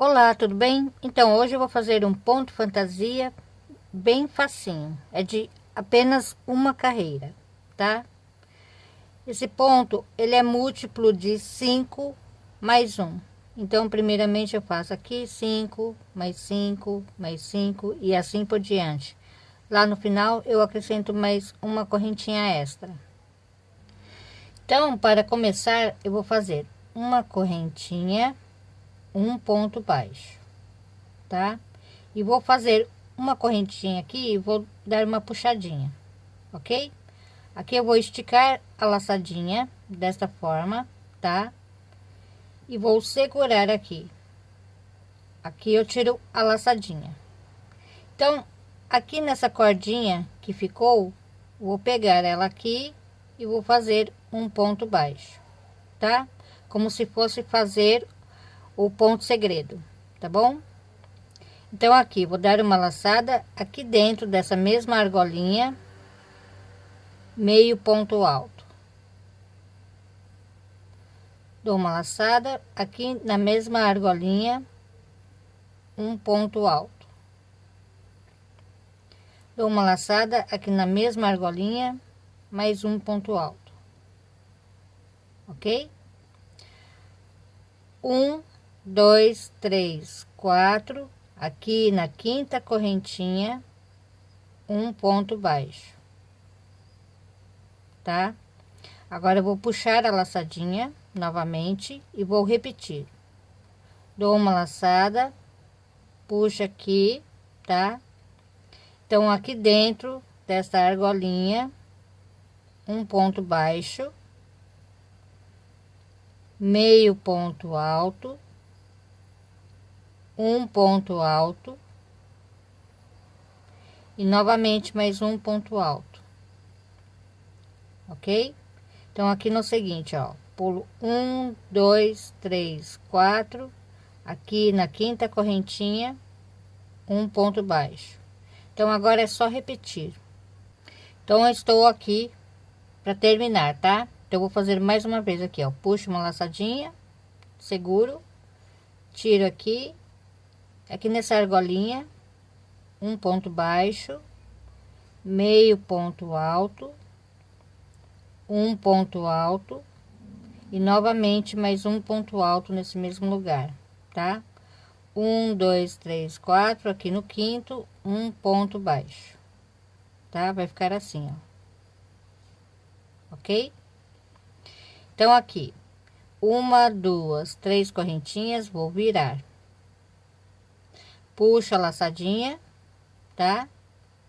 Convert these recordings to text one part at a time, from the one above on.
Olá, tudo bem? Então, hoje eu vou fazer um ponto fantasia bem facinho. É de apenas uma carreira, tá? Esse ponto, ele é múltiplo de 5 mais 1. Então, primeiramente eu faço aqui 5, mais 5, mais 5 e assim por diante. Lá no final, eu acrescento mais uma correntinha extra. Então, para começar, eu vou fazer uma correntinha um ponto baixo, tá? E vou fazer uma correntinha aqui e vou dar uma puxadinha, ok? Aqui eu vou esticar a laçadinha desta forma, tá? E vou segurar aqui. Aqui eu tiro a laçadinha. Então, aqui nessa cordinha que ficou, vou pegar ela aqui e vou fazer um ponto baixo, tá? Como se fosse fazer o ponto segredo, tá bom? Então, aqui, vou dar uma laçada aqui dentro dessa mesma argolinha, meio ponto alto. Dou uma laçada aqui na mesma argolinha, um ponto alto. Dou uma laçada aqui na mesma argolinha, mais um ponto alto. Ok? Um, dois, três, quatro, aqui na quinta correntinha, um ponto baixo, tá? Agora eu vou puxar a laçadinha novamente e vou repetir. Dou uma laçada, puxa aqui, tá? Então, aqui dentro desta argolinha, um ponto baixo, meio ponto alto, um ponto alto e novamente mais um ponto alto ok? Então aqui no seguinte ó pulo um dois três quatro aqui na quinta correntinha um ponto baixo. Então agora é só repetir. Então eu estou aqui para terminar tá? Então vou fazer mais uma vez aqui ó. Puxo uma laçadinha seguro tiro aqui aqui nessa argolinha um ponto baixo meio ponto alto um ponto alto e novamente mais um ponto alto nesse mesmo lugar tá? Um dois três quatro aqui no quinto um ponto baixo tá? Vai ficar assim ó. Ok? Então aqui uma duas três correntinhas vou virar puxo a laçadinha, tá?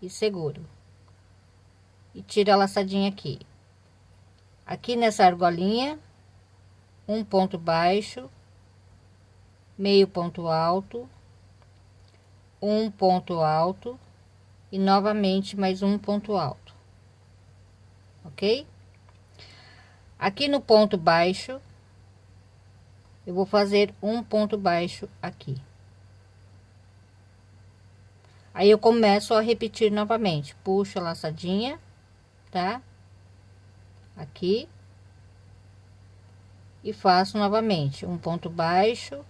E seguro. E tiro a laçadinha aqui. Aqui nessa argolinha, um ponto baixo, meio ponto alto, um ponto alto e novamente mais um ponto alto. Ok? Aqui no ponto baixo, eu vou fazer um ponto baixo aqui. Aí eu começo a repetir novamente, puxo a laçadinha, tá? Aqui. E faço novamente um ponto baixo,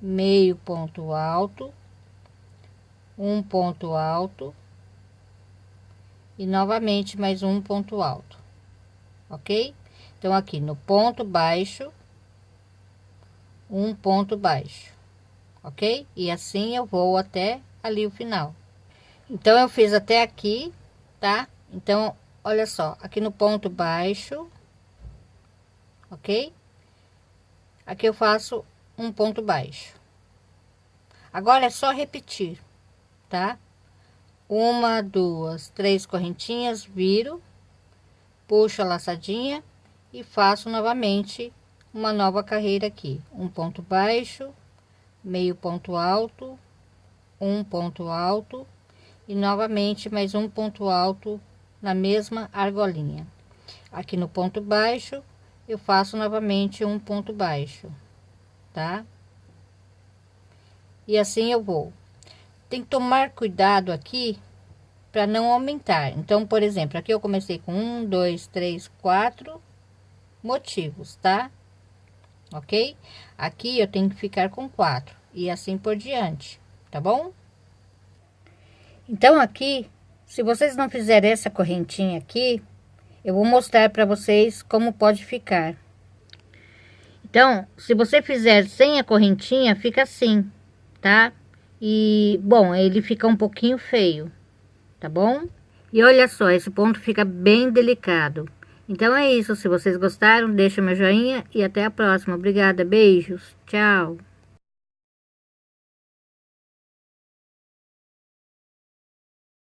meio ponto alto, um ponto alto e novamente mais um ponto alto, ok? Então, aqui no ponto baixo, um ponto baixo, ok? E assim eu vou até ali o final. Então, eu fiz até aqui, tá? Então, olha só, aqui no ponto baixo, ok? Aqui eu faço um ponto baixo. Agora é só repetir, tá? Uma, duas, três correntinhas, viro, puxo a laçadinha e faço novamente uma nova carreira aqui. Um ponto baixo, meio ponto alto, um ponto alto e novamente mais um ponto alto na mesma argolinha. Aqui no ponto baixo, eu faço novamente um ponto baixo, tá? E assim eu vou. Tem que tomar cuidado aqui para não aumentar. Então, por exemplo, aqui eu comecei com um, dois, três, quatro motivos, tá? ok? Aqui eu tenho que ficar com quatro e assim por diante, tá bom? Então aqui, se vocês não fizerem essa correntinha aqui, eu vou mostrar para vocês como pode ficar. Então, se você fizer sem a correntinha, fica assim, tá? E, bom, ele fica um pouquinho feio, tá bom? E olha só, esse ponto fica bem delicado. Então é isso, se vocês gostaram, deixa meu joinha e até a próxima. Obrigada, beijos, tchau!